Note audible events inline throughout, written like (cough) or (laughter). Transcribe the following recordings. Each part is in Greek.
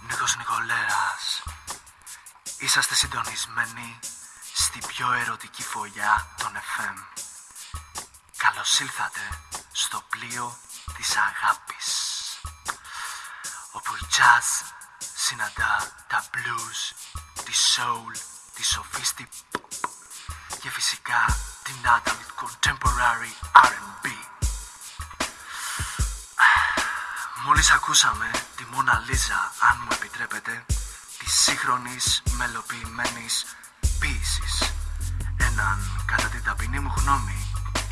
Νίκος Νικολέρας Είσαστε συντονισμένοι στην πιο ερωτική φωλιά των FM Καλώς ήλθατε στο πλοίο της αγάπης Όπου η jazz συναντά τα blues, τη soul, τη sophistic και φυσικά την adult contemporary R&B Μόλις ακούσαμε τη Μόνα Λίζα, αν μου επιτρέπετε, της σύγχρονης μελοποιημένης ποίησης. Έναν, κατά την ταπεινή μου γνώμη,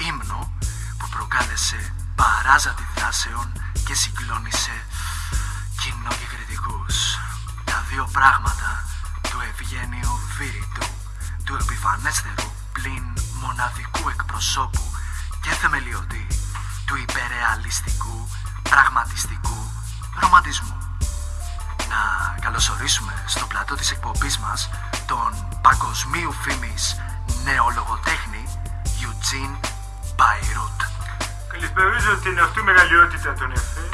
ύμνο που προκάλεσε παράζα δράσεων και συγκλώνησε κοινό και κριτικούς. Τα δύο πράγματα του ευγένειου βίριτου, του επιφανέστερου πλην μοναδικού εκπροσώπου και θεμελιωτή του υπερεαλιστικού πραγματιστικού ρομαντισμού. Να καλωσορίσουμε στο πλατό της εκπομπής μας τον παγκοσμίου φήμης νεολογοτέχνη Eugene Bayrut. Καλησπερίζω την αυτού μεγαλειότητα των ΕΦΕ.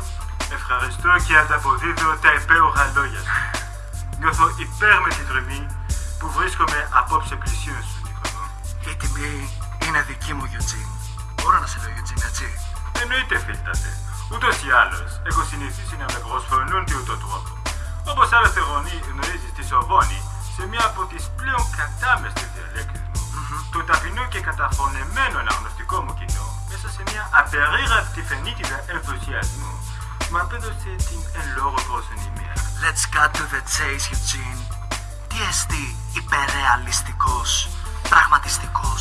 Ευχαριστώ και ανταποδίδω τα υπέροχα λόγια σου. Νιώθω υπέρ με την τρομή που βρίσκομαι απόψε πλησίον σου, Νικόλο. Η τιμή είναι δική μου, Eugene. Μπορώ να σε λέω Eugene, έτσι; Εννοείται, φίλτατε. Ούτως ή άλλως, έχω συνηθίσει να με προσφωνούν τι ούτω τρόπο. Όπως άλλωστε γονεί γνωρίζει τη Σοβόνη, σε μία από τις πλέον κατάμεστες διαλέκτε μου, το ταπεινό και καταφωνεμένο αναγνωστικό μου κοινό, μέσα σε μια απερίγραπτη φαινίτιδα ενθουσιασμού, μου απέδωσε την εν λόγω προσωνυμία. Let's cut to the chase, Eugene. Τι εστί υπερρεαλιστικός, πραγματιστικός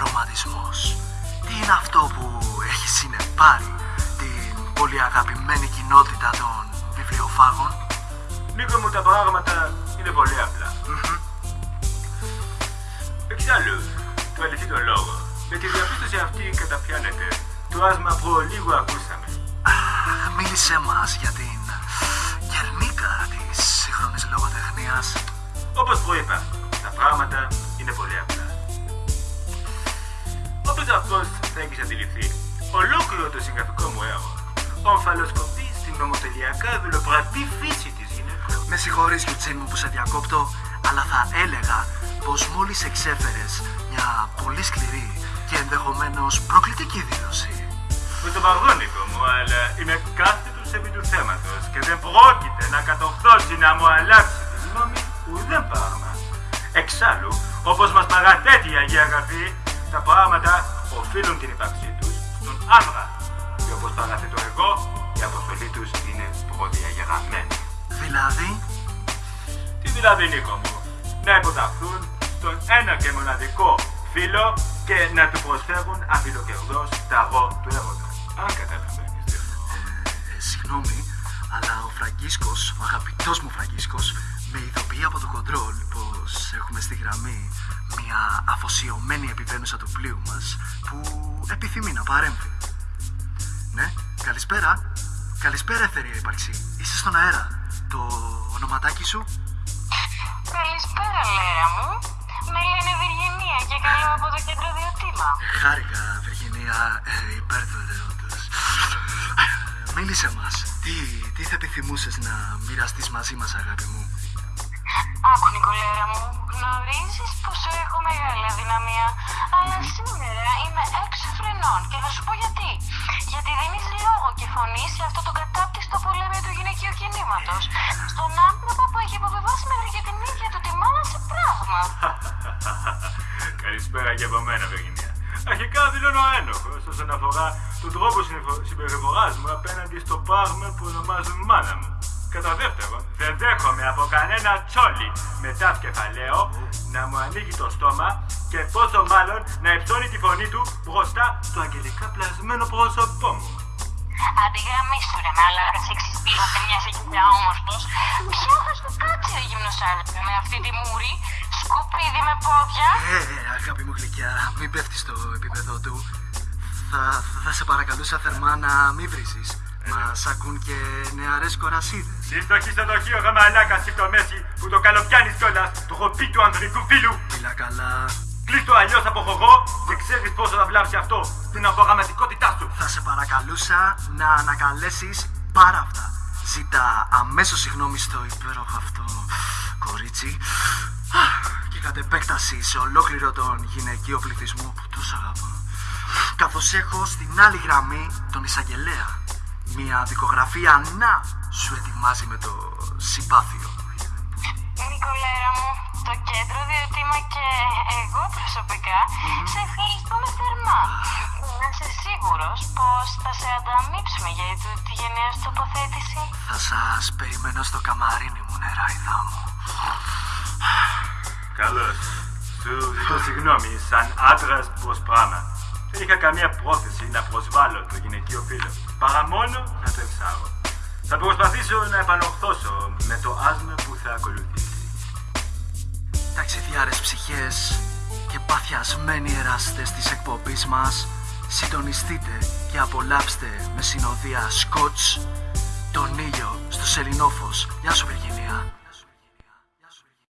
ρομαντισμός. Τι είναι αυτό που έχει συνεπάρει; Εξάλλου, του αληθεί το λόγο. Με τη διαπίστωση αυτή καταπιάνεται το άσμα που λίγο ακούσαμε. Αχ, Μίλησέ μας για την γερμίκα της σύγχρονης λογοτεχνίας. Όπως προείπα, τα πράγματα είναι πολύ απλά. Όπω αυτό θα έχει αντιληφθεί, ολόκληρο το συγγραφικό μου έργο ομφαλοσκοπεί στην νομοτελειακά δουλοπρατή φύση της γυναίκας. Με συγχωρείς Γιουτσίν μου που σε διακόπτω, αλλά θα έλεγα πως μόλις εξέφερες μια πολύ σκληρή και ενδεχομένως προκλητική δήλωση. Με τον παγόνικο μου, αλλά είμαι κάθετος επί του θέματος και δεν πρόκειται να κατορθώσει να μου αλλάξει τη γνώμη ουδέν πράγμα. Εξάλλου, όπως μας παραθέτει η Αγία Γραφή, τα πράγματα οφείλουν την ύπαρξή τους στον άντρα. Και όπως παραθέτω εγώ, η αποστολή τους είναι προδιαγεγραμμένη. Δηλαδή, Τι δηλαδή, Νίκο μου, να υποταχθούν στον ένα και μοναδικό φίλο και να του προσφέρουν αφιλοκερδός τα αγώ του έρωτα. Αν καταλαβαίνεις τι εννοώ. ε, συγγνώμη, αλλά ο Φραγκίσκος, ο αγαπητός μου Φραγκίσκος, με ειδοποιεί από το κοντρόλ πως έχουμε στη γραμμή μια αφοσιωμένη επιβαίνουσα του πλοίου μας που επιθυμεί να παρέμβει. Ναι, καλησπέρα. Καλησπέρα, εθερία ύπαρξη. Είσαι στον αέρα. Το ονοματάκι σου; Καλησπέρα, Λέρα μου. Με λένε Βυργενία και καλώ από το κέντρο Διοτήμα. Χάρηκα, Βυργινία, ε, υπέρδοτε όντως. Ε, Μίλησε μας. Τι, τι θα επιθυμούσες να μοιραστείς μαζί μας, αγάπη μου; Άκου, Νικολέρα μου, γνωρίζεις πως έχω μεγάλη αδυναμία, αλλά σήμερα είμαι έξω φρενών και θα σου πω γιατί. Γιατί δίνεις λόγο και φωνή σε αυτό το κατάπτυστο πολέμιο του γυναικείου κινήματος. Στον άνθρωπο που έχει αποβεβάσει μέχρι και (laughs) Καλησπέρα και από μένα, Βεργινία. Αρχικά δηλώνω ένοχος όσον αφορά τον τρόπο συμπεριφοράς μου απέναντι στο πράγμα που ονομάζουν μάνα μου. Κατά δεύτερον, δεν δέχομαι από κανένα τσόλι μετά κεφαλαίο να μου ανοίγει το στόμα και πόσο μάλλον να υψώνει τη φωνή του μπροστά στο αγγελικά πλασμένο πρόσωπό μου. Αντιγραμμίσου ρε μάλακα σεξις πίσω και μιας σε όμορφος. Ποιο θα σου κάτσει ο γυμνός άντρα με αυτή τη μούρη, σκουπίδι με πόδια. Ε, ε, αγάπη μου γλυκιά, μην πέφτεις στο επίπεδο του. Θα, θα σε παρακαλούσα θερμά να μην βρίζεις. Μας ακούν και νεαρές κορασίδες. Λίστο χιστοδοχείο γαμαλάκα στο μέση που το καλοπιάνεις κιόλας, το χοπί του ανδρικού φίλου. Μιλά καλά. Κλείστο αλλιώς από χωγό και ξέρεις πόσο θα βλάψει αυτό την απογραμματικότητά σου. Θα σε παρακαλούσα να ανακαλέσεις πάρα αυτά. Ζήτα αμέσως συγγνώμη στο υπέροχο αυτό κορίτσι και κατ' επέκταση σε ολόκληρο τον γυναικείο πληθυσμό που τόσο αγαπώ. Καθώς έχω στην άλλη γραμμή τον εισαγγελέα. Μια δικογραφία να σου ετοιμάζει με το συμπάθειο. Νικολέρα μου, το κέντρο διότι είμαι και εγώ προσωπικά σε ευχαριστούμε θερμά. Να είσαι σίγουρος πως θα σε ανταμείψουμε για τη γενναίας σου τοποθέτηση. Θα σας περιμένω στο καμαρίνι μου, νεράιδα μου. Καλώς. Σου ζητώ συγγνώμη, σαν άντρας προς πράγμα. Δεν είχα καμία πρόθεση να προσβάλλω το γυναικείο φίλο, παρά μόνο να το εξάγω. Θα προσπαθήσω να επανορθώσω με το άσμα που θα ακολουθήσει. Ταξιδιάρες ψυχές και παθιασμένοι εραστές της εκπομπής μας συντονιστείτε και απολαύστε με συνοδεία σκοτς τον ήλιο στο σελινόφος. Γεια σου Βεργινία.